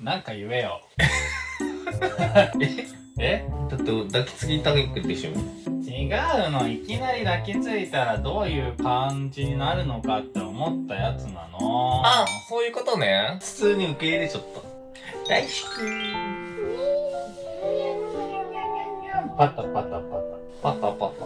なんか言えよ。ええ？だって抱きつきたくでしょ？違うの。いきなり抱きついたらどういう感じになるのかって思ったやつなの。あそういうことね普通に受け入れちゃった大好きパタパタパタ。パタパタ